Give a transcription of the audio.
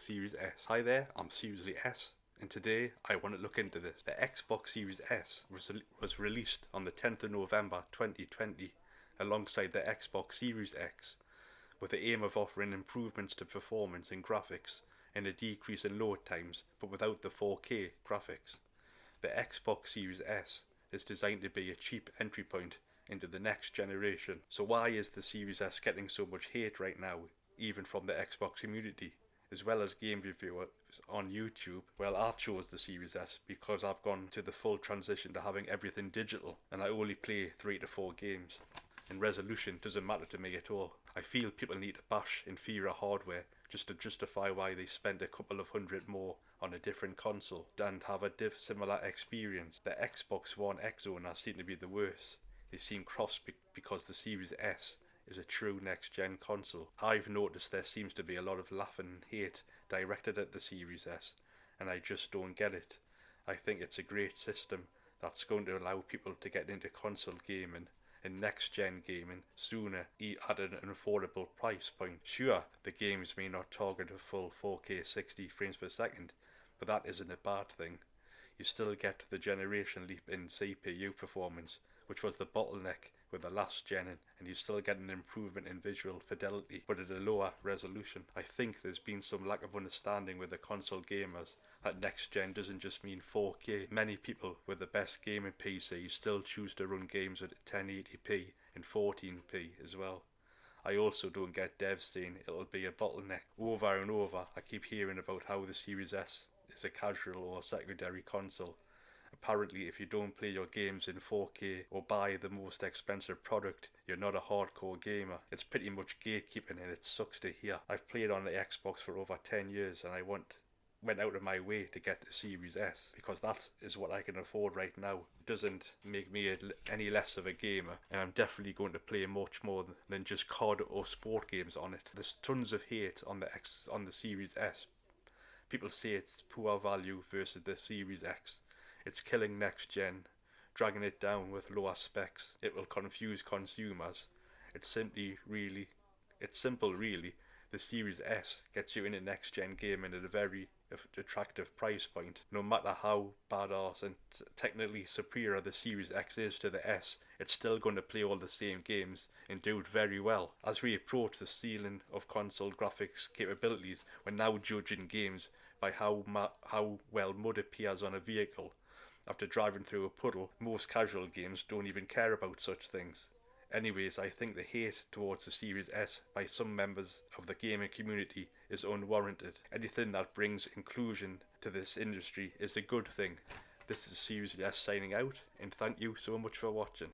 Series S. Hi there, I'm Seriously S, and today I want to look into this. The Xbox Series S was released on the 10th of November 2020 alongside the Xbox Series X with the aim of offering improvements to performance and graphics and a decrease in load times but without the 4K graphics. The Xbox Series S is designed to be a cheap entry point into the next generation. So why is the Series S getting so much hate right now, even from the Xbox community? As well as game reviewers on YouTube, well I chose the Series S because I've gone to the full transition to having everything digital and I only play 3 to 4 games. And resolution doesn't matter to me at all. I feel people need to bash inferior hardware just to justify why they spend a couple of hundred more on a different console and have a diff similar experience. The Xbox One X owners seem to be the worst. They seem cross be because the Series S is a true next gen console. I've noticed there seems to be a lot of laughing and hate directed at the Series S, and I just don't get it. I think it's a great system that's going to allow people to get into console gaming and next gen gaming sooner at an affordable price point. Sure, the games may not target a full 4K 60 frames per second, but that isn't a bad thing. You still get the generation leap in CPU performance which was the bottleneck with the last gen and you still get an improvement in visual fidelity but at a lower resolution. I think there's been some lack of understanding with the console gamers that next gen doesn't just mean 4K. Many people with the best gaming PC still choose to run games at 1080p and 14p as well. I also don't get devs saying it'll be a bottleneck. Over and over I keep hearing about how the Series S is a casual or secondary console Apparently, if you don't play your games in 4K or buy the most expensive product, you're not a hardcore gamer. It's pretty much gatekeeping and it sucks to hear. I've played on the Xbox for over 10 years and I want went out of my way to get the Series S because that is what I can afford right now. It doesn't make me any less of a gamer, and I'm definitely going to play much more than just COD or sport games on it. There's tons of hate on the X on the Series S. People say it's poor value versus the Series X. It's killing next gen, dragging it down with lower specs. It will confuse consumers. It's simply really, it's simple really. The Series S gets you in a next gen gaming at a very attractive price point. No matter how badass and technically superior the Series X is to the S, it's still going to play all the same games and do it very well. As we approach the ceiling of console graphics capabilities, we're now judging games by how how well mud appears on a vehicle after driving through a puddle, most casual games don't even care about such things. Anyways, I think the hate towards the Series S by some members of the gaming community is unwarranted. Anything that brings inclusion to this industry is a good thing. This is Series S signing out, and thank you so much for watching.